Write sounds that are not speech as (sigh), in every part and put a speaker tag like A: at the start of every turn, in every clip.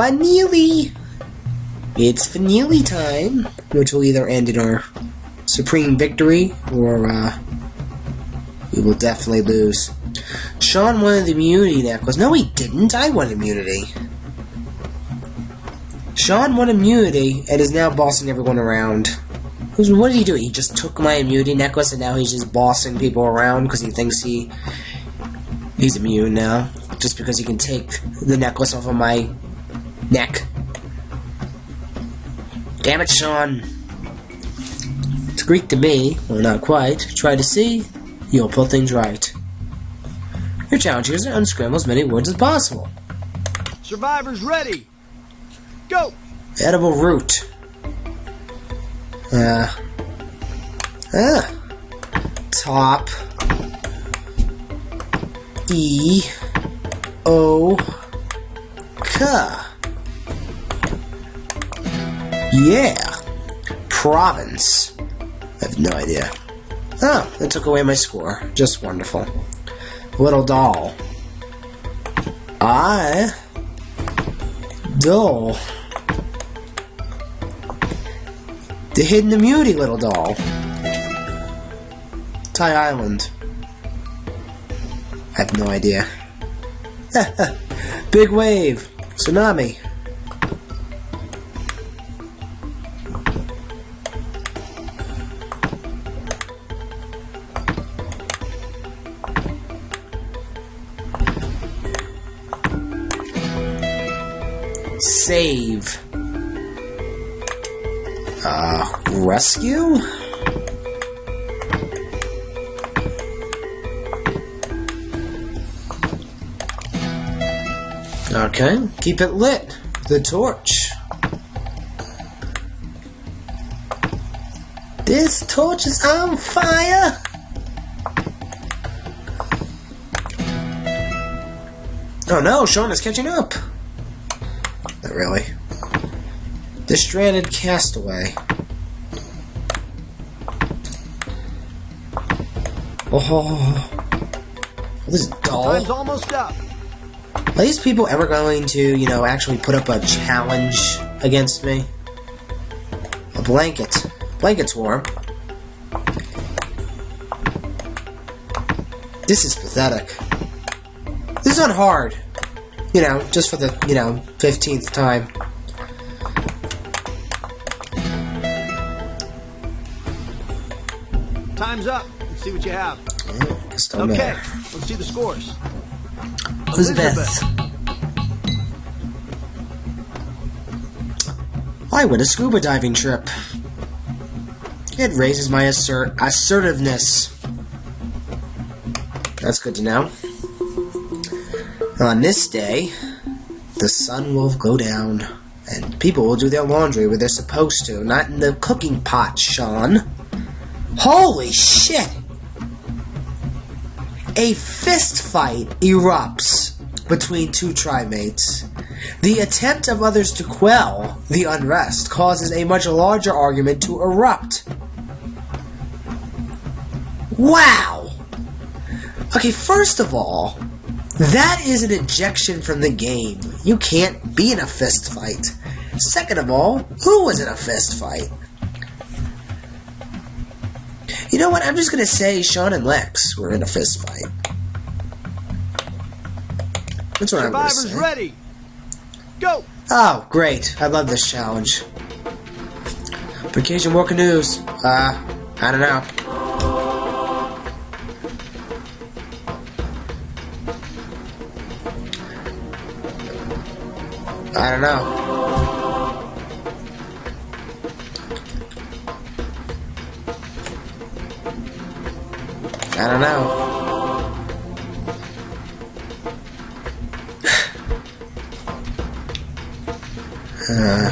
A: Finally! It's finale time, which will either end in our supreme victory or uh, we will definitely lose. Sean wanted the immunity necklace. No, he didn't. I won immunity. Sean won immunity and is now bossing everyone around. What did he do? He just took my immunity necklace and now he's just bossing people around because he thinks he he's immune now. Just because he can take the necklace off of my neck. Damn it, Sean. It's Greek to me, well not quite. Try to see, you'll put things right. Your challenge here is to unscramble as many words as possible.
B: Survivors ready! Go!
A: Edible root. Uh. Uh. Top. E. O. K. Yeah. Province. I have no idea. Oh, that took away my score. Just wonderful. Little doll. I. Doll. The hidden immunity little doll. Thai Island. I have no idea. (laughs) Big wave. Tsunami. Save. Uh, rescue? Okay, keep it lit. The torch. This torch is on fire! Oh no, Sean is catching up! Really. The stranded castaway. Oh, this doll.
B: Time's almost up.
A: Are these people ever going to, you know, actually put up a challenge against me? A blanket. Blanket's warm. This is pathetic. This is not hard. You know, just for the, you know, 15th time.
B: Time's up. Let's see what you have.
A: Still
B: Okay,
A: there.
B: let's see the scores.
A: Elizabeth. I win a scuba diving trip. It raises my assert assertiveness. That's good to know. On this day, the sun will go down, and people will do their laundry where they're supposed to, not in the cooking pot, Sean. Holy shit! A fist fight erupts between two tribemates. The attempt of others to quell the unrest causes a much larger argument to erupt. Wow! Okay, first of all, that is an ejection from the game. You can't be in a fist fight. Second of all, who was in a fist fight? You know what? I'm just gonna say Sean and Lex were in a fist fight. That's what I'm gonna
B: Survivors
A: say.
B: ready! Go!
A: Oh, great. I love this challenge. Vacation War Canoes. Uh, I don't know. I don't know. I don't know. Uh,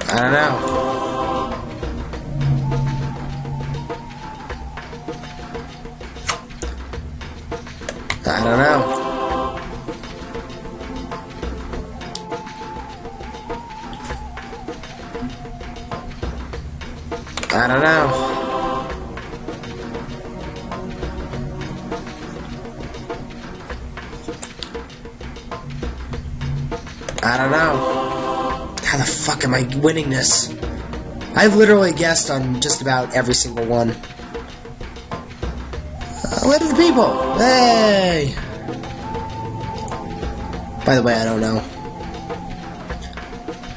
A: (sighs) I don't know. I don't know. I don't know. I don't know. How the fuck am I winning this? I've literally guessed on just about every single one. Uh, the people! Hey! By the way, I don't know.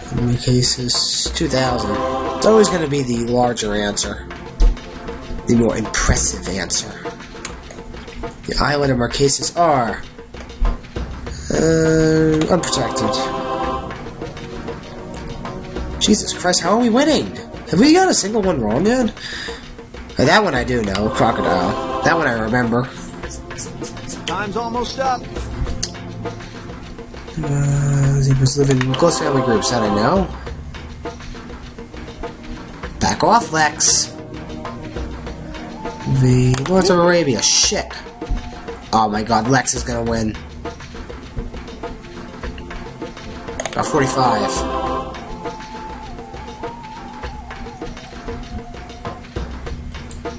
A: How many cases? 2,000. It's always going to be the larger answer. The more impressive answer. The island of Marquesas are... Uh, unprotected. Jesus Christ, how are we winning? Have we got a single one wrong yet? Uh, that one I do know, Crocodile. That one I remember.
B: Time's almost up.
A: Uh, zebras live in close family groups, that I know. Back off, Lex. The Lords of Arabia, shit. Oh my god, Lex is gonna win. About 45.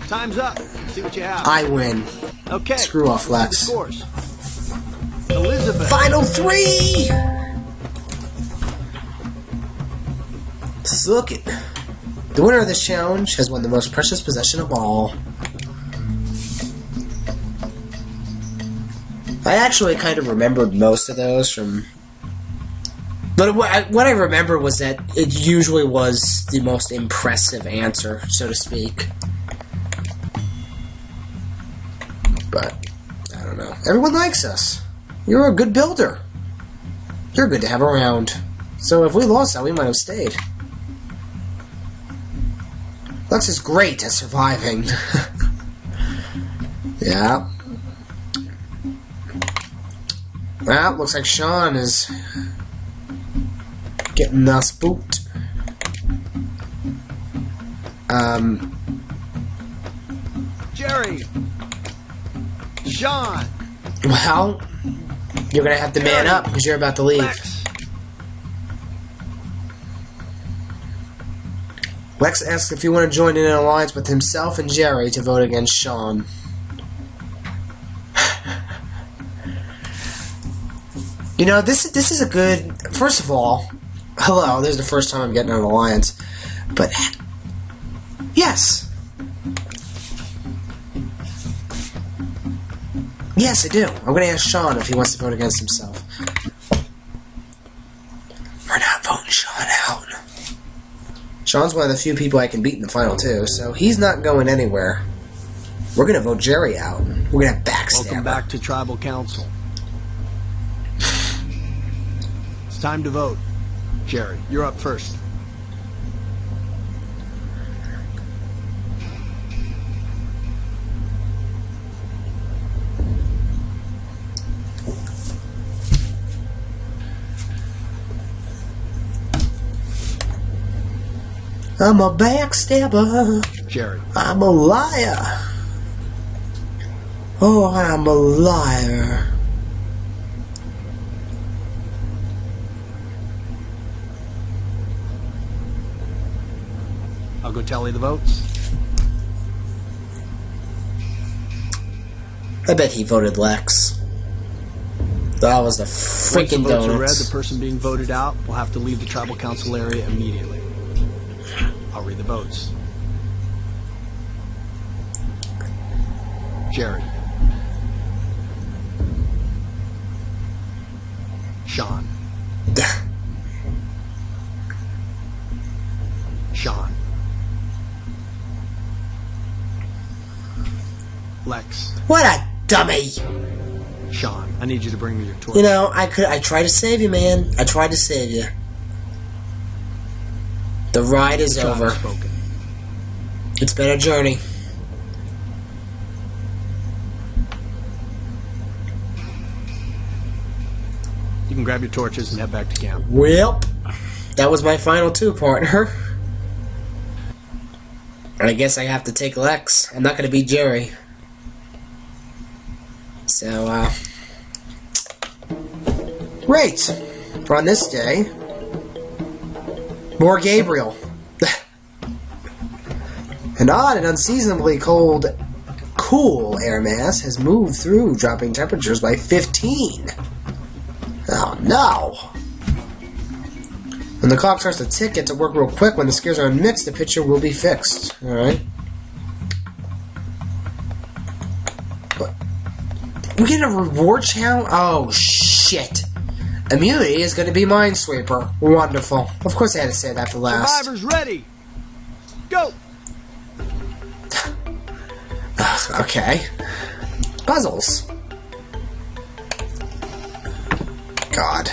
B: Time's up. See what you have.
A: I win.
B: okay.
A: Screw off, Lex.
B: scores. Elizabeth.
A: Final three! Suck it. The winner of this challenge has won the most precious possession of all. I actually kind of remembered most of those from. But what I, remember was that it usually was the most impressive answer, so to speak. But, I don't know. Everyone likes us. You're a good builder. You're good to have around. So if we lost that, we might have stayed. Lex is great at surviving. (laughs) yeah. Well, looks like Sean is getting us spooked. Um,
B: Jerry. Sean.
A: well, you're gonna have to man up because you're about to leave.
B: Lex.
A: Asks if you want to join in an alliance with himself and Jerry to vote against Sean. you know, this this is a good. First of all, hello. This is the first time I'm getting an alliance, but yes, yes, I do. I'm going to ask Sean if he wants to vote against himself. We're not voting Sean out. Sean's one of the few people I can beat in the final two, so he's not going anywhere. We're gonna vote Jerry out. We're gonna backstab
B: Welcome back to Tribal Council. It's time to vote. Jerry, you're up first.
A: I'm a backstabber.
B: Jerry.
A: I'm a liar. Oh, I'm a liar.
B: I'll go tally the votes.
A: I bet he voted Lex. That was the
B: Once the
A: freaking
B: votes are read, the person being voted out will have to leave the Tribal Council area immediately. I'll read the votes. Jerry. Sean. (laughs) Sean. Lex.
A: what a dummy!
B: Sean. I need you to bring me your torch.
A: You know, I could. I tried to save you, man. I tried to save you. The ride is over.
B: spoken.
A: It's been a journey.
B: You can grab your torches and head back to camp.
A: Well, that was my final two, partner. And I guess I have to take Lex. I'm not going to be Jerry. So, uh. Great! For on this day, more Gabriel. (sighs) An odd and unseasonably cold, cool air mass has moved through, dropping temperatures by 15. Oh no! When the clock starts to tick, get to work real quick. When the scares are unmixed, the picture will be fixed. Alright. We get a reward challenge? Oh, shit. Immunity is going to be Minesweeper. Wonderful. Of course I had to say that for last.
B: Survivors ready. Go.
A: Okay. Puzzles. God.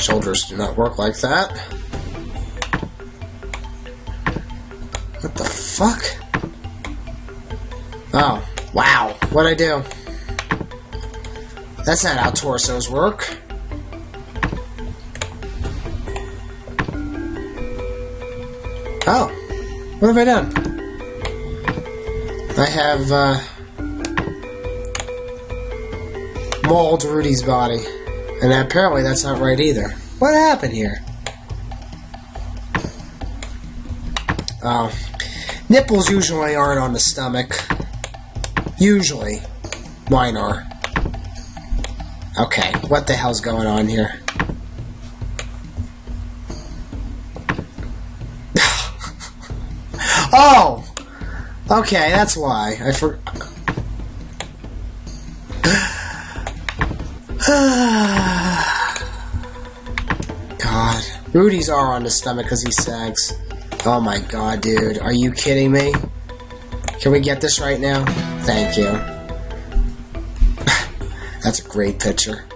A: Shoulders do not work like that. What the fuck? Oh, wow. What'd I do? That's not how torsos work. Oh, what have I done? I have, uh, mauled Rudy's body. And apparently that's not right either. What happened here? Oh. Nipples usually aren't on the stomach. Usually. Mine are. Okay, what the hell's going on here? (laughs) oh! Okay, that's why. I for. Rudy's are on the stomach because he sags. Oh my god, dude. Are you kidding me? Can we get this right now? Thank you. (laughs) That's a great picture.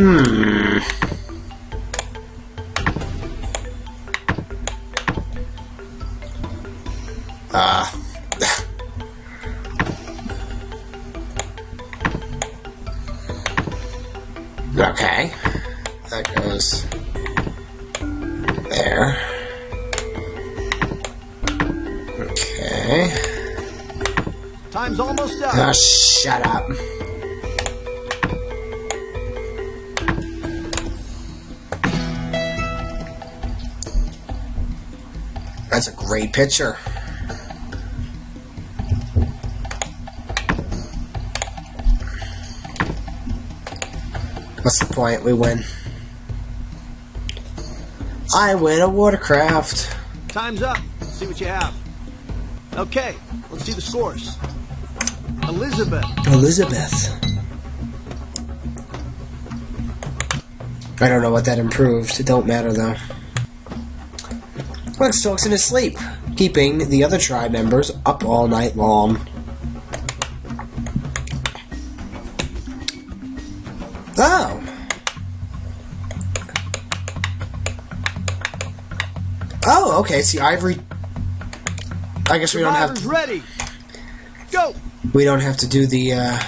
A: Hmm. What's the point? We win. I win a watercraft.
B: Time's up. Let's see what you have. Okay, let's see the scores. Elizabeth,
A: Elizabeth. I don't know what that improved. It don't matter though. Lex talks in his sleep, keeping the other tribe members up all night long. Oh. Oh, okay. See, Ivory. I guess we don't have to,
B: ready. Go.
A: we don't have to do the uh,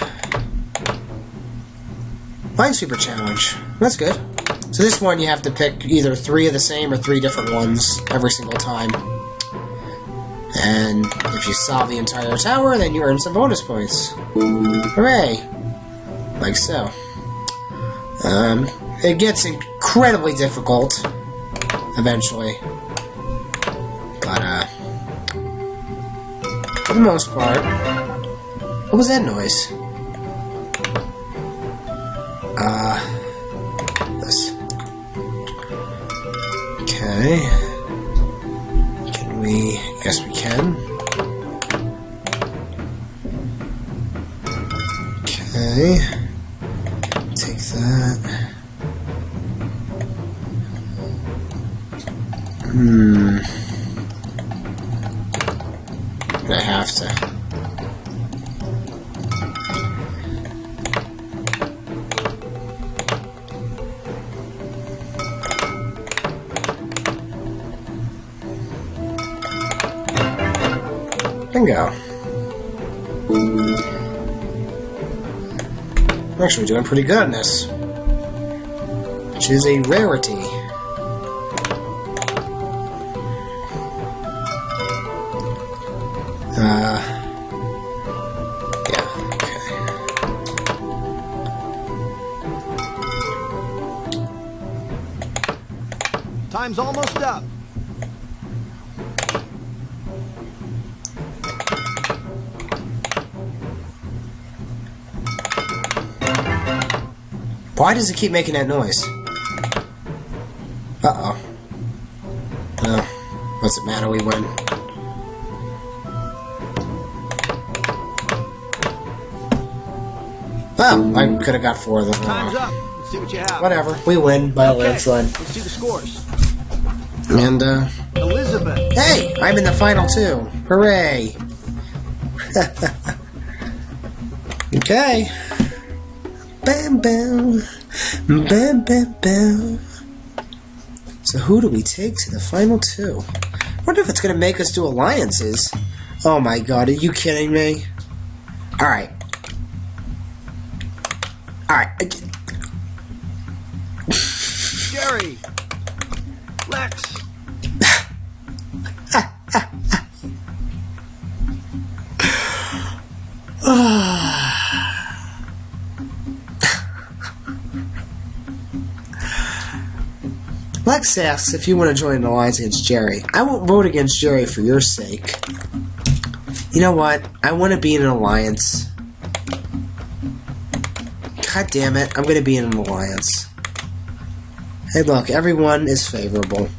A: Minesweeper challenge. That's good. So this one you have to pick either three of the same or three different ones every single time. And if you solve the entire tower, then you earn some bonus points. Hooray! Like so. Um, it gets incredibly difficult eventually. But, uh, for the most part, what was that noise? Uh, this. Okay. Take that. Hmm. Actually doing pretty good in this. Which is a rarity. Uh, yeah, okay.
B: Time's almost up.
A: Why does it keep making that noise? Uh-oh. Well, what's it matter, we win. Oh, I could have got four of them.
B: Time's up. Let's see what you have.
A: Whatever, we win by a landslide.
B: let's see the scores.
A: And, uh,
B: Elizabeth.
A: hey, I'm in the final two. Hooray. (laughs) okay. Bam, bam. Bam, bam, bam. So who do we take to the final two? wonder if it's going to make us do alliances. Oh my god, are you kidding me? Alright. Alright.
B: Jerry. Lex.
A: Asks if you want to join an alliance against Jerry. I won't vote against Jerry for your sake. You know what? I want to be in an alliance. God damn it, I'm going to be in an alliance. Hey, look, everyone is favorable.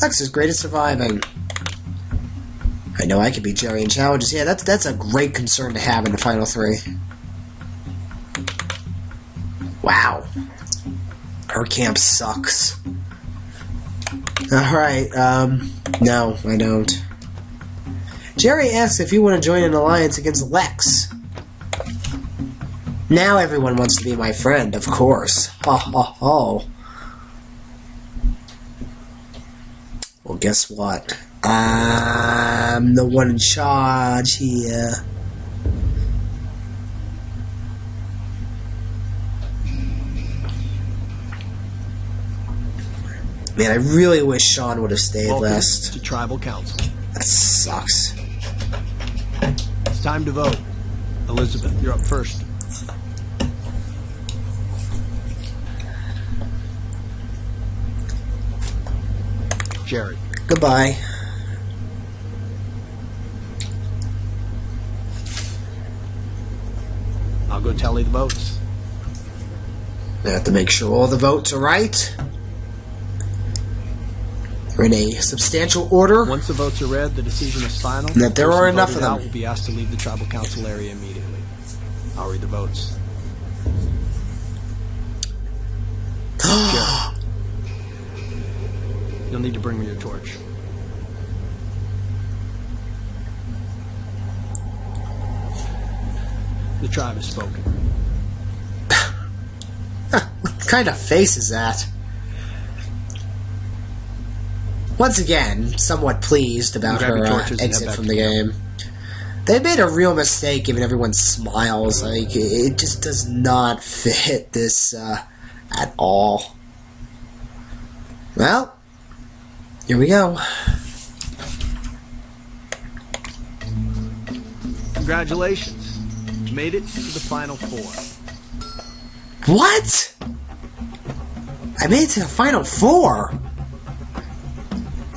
A: Lex is great at surviving. I know I could beat Jerry in challenges. Yeah, that's that's a great concern to have in the final three. Wow. Her camp sucks. Alright, um, no, I don't. Jerry asks if you want to join an alliance against Lex. Now everyone wants to be my friend, of course. Ha ha ha. Well, guess what? I'm the one in charge here. Man, I really wish Sean would have stayed
B: Welcome
A: last.
B: to Tribal Council.
A: That sucks.
B: It's time to vote. Elizabeth, you're up first. Jerry.
A: Goodbye.
B: I'll go tally the votes.
A: I have to make sure all the votes are right. In a substantial order.
B: Once the votes are read, the decision is final.
A: That there are enough of them.
B: out Will be asked to leave the tribal council area immediately. I'll read the votes. (gasps) You'll need to bring me your torch. The tribe has spoken. (laughs)
A: what kind of face is that? Once again, somewhat pleased about
B: Grab
A: her uh,
B: torches and head
A: exit from the
B: camp.
A: game. They made a real mistake giving everyone smiles. Like, it it just does not (laughs) fit this uh, at all. Well, here we go.
B: Congratulations. You made it to the final four.
A: What? I made it to the final four.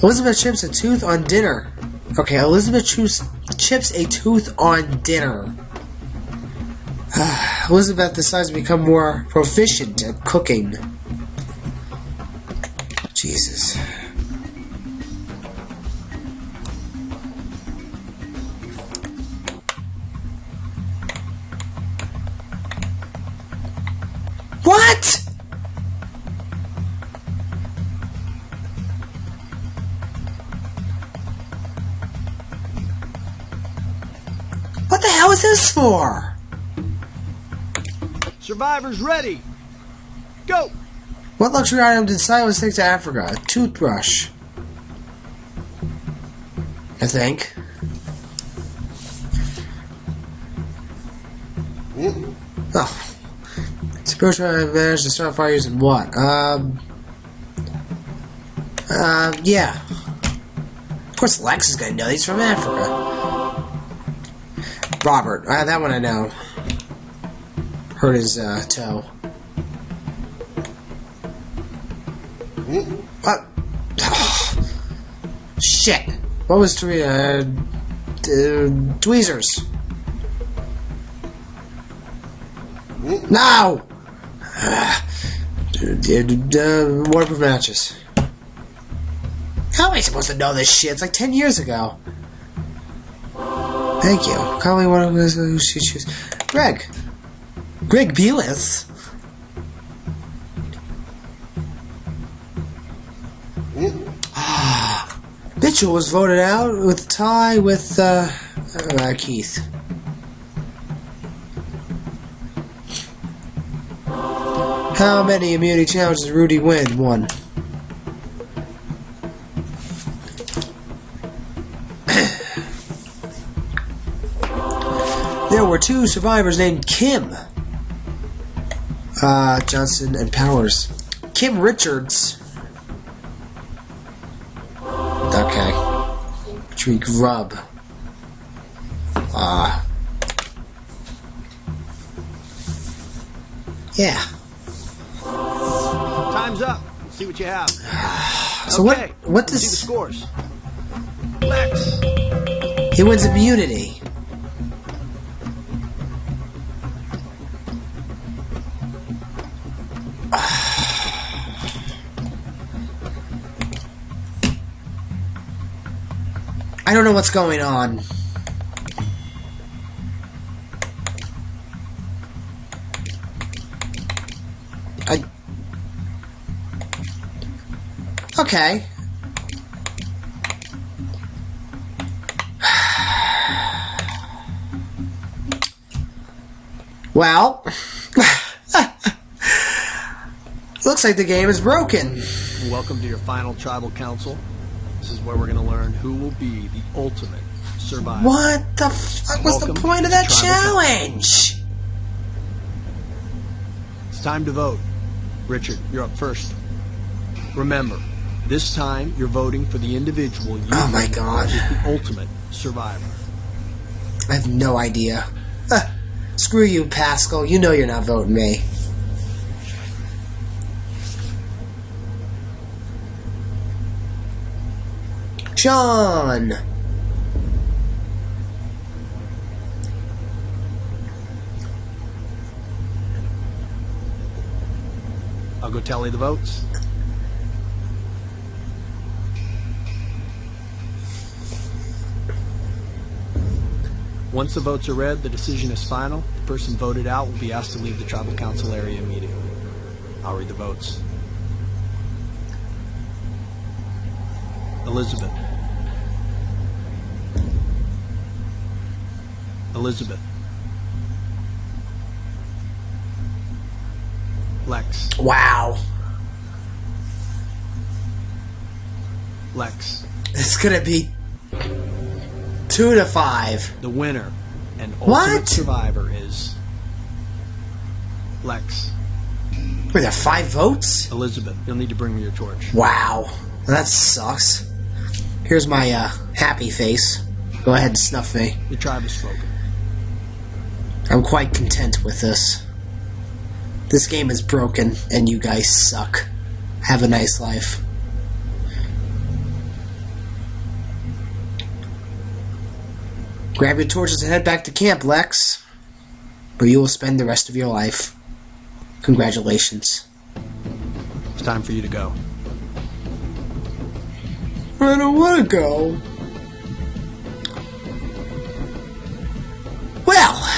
A: Elizabeth chips a tooth on dinner. Okay, Elizabeth chips a tooth on dinner. (sighs) Elizabeth decides to become more proficient at cooking.
B: drivers ready. Go!
A: What luxury item did Silas take to Africa? A toothbrush. I think. Ooh. Oh. Suppose I managed to start fire using what? Um. Uh, yeah. Of course, Lex is gonna know he's from Africa. Robert. Uh, that one I know. Hurt his uh, toe. What? (sighs) Shit. What was three? Uh, tweezers. No! (sighs) Uh, waterproof matches. How am I supposed to know this shit? It's like 10 years ago. Thank you. Call me one of those who choose. Greg. Greg Belis. Mitchell was voted out with tie with uh, uh, Keith. How many immunity challenges Rudy win? One. there were two survivors named Kim. Uh, Johnson and Powers. Kim Richards. Okay. Tree grub. Ah. Uh, yeah.
B: Time's up. Let's see what you have. (sighs)
A: So
B: okay.
A: what? What
B: Let's see the
A: does
B: scores? Lex.
A: he wins immunity? I don't know what's going on. I. Okay. Well, (laughs) looks like the game is broken.
B: Welcome to your final tribal council. This is where we're going to learn who will be the ultimate survivor.
A: What the fuck was the point of that challenge?
B: It's time to vote. Richard, you're up first. Remember, this time you're voting for the individual you
A: Oh my God.
B: is the ultimate survivor.
A: I have no idea. Screw you, Pascal. You know you're not voting me. Sean!
B: I'll go tally the votes. Once the votes are read, the decision is final. The person voted out will be asked to leave the tribal council area immediately. I'll read the votes. Elizabeth. Elizabeth. Lex.
A: Wow.
B: Lex.
A: It's gonna be two to five.
B: The winner and ultimate
A: What?
B: survivor is Lex.
A: Wait, there are five votes?
B: Elizabeth, you'll need to bring me your torch.
A: Wow. That sucks. Here's my uh, happy face. Go ahead and snuff me.
B: The tribe is spoken.
A: I'm quite content with this. This game is broken, and you guys suck. Have a nice life. Grab your torches and head back to camp, Lex. Where you will spend the rest of your life. Congratulations.
B: It's time for you to go.
A: I don't want to go. Well,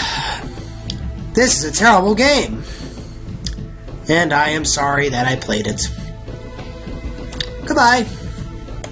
A: this is a terrible game. And I am sorry that I played it. Goodbye.